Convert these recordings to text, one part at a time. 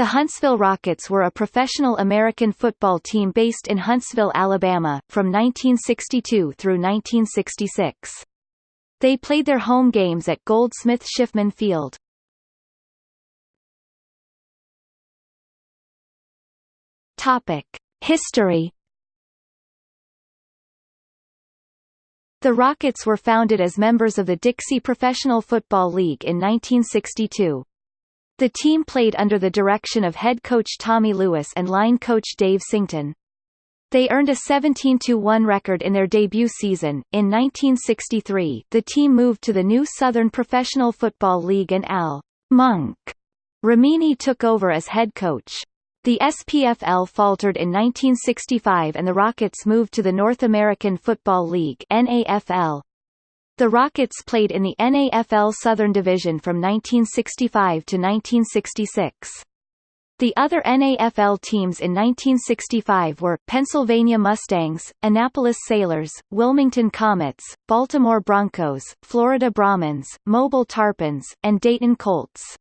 The Huntsville Rockets were a professional American football team based in Huntsville, Alabama, from 1962 through 1966. They played their home games at Goldsmith Schiffman Field. Topic: History The Rockets were founded as members of the Dixie Professional Football League in 1962. The team played under the direction of head coach Tommy Lewis and line coach Dave Sington. They earned a 17-1 record in their debut season. In 1963, the team moved to the new Southern Professional Football League and Al Monk Ramini took over as head coach. The SPFL faltered in 1965 and the Rockets moved to the North American Football League NAFL. The Rockets played in the NAFL Southern Division from 1965 to 1966. The other NAFL teams in 1965 were, Pennsylvania Mustangs, Annapolis Sailors, Wilmington Comets, Baltimore Broncos, Florida Brahmins, Mobile Tarpons, and Dayton Colts.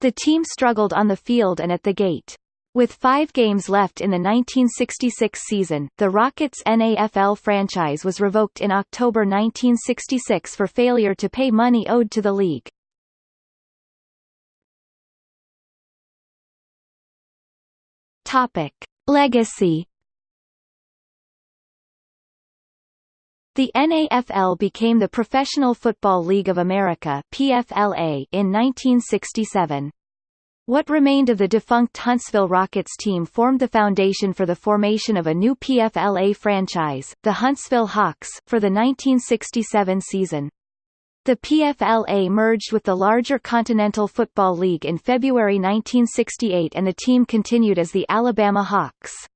The team struggled on the field and at the gate. With five games left in the 1966 season, the Rockets' NAFL franchise was revoked in October 1966 for failure to pay money owed to the league. Topic. Legacy The NAFL became the Professional Football League of America PFLA in 1967. What remained of the defunct Huntsville Rockets team formed the foundation for the formation of a new PFLA franchise, the Huntsville Hawks, for the 1967 season. The PFLA merged with the larger Continental Football League in February 1968 and the team continued as the Alabama Hawks.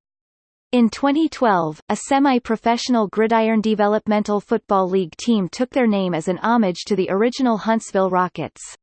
In 2012, a semi-professional Gridiron Developmental Football League team took their name as an homage to the original Huntsville Rockets.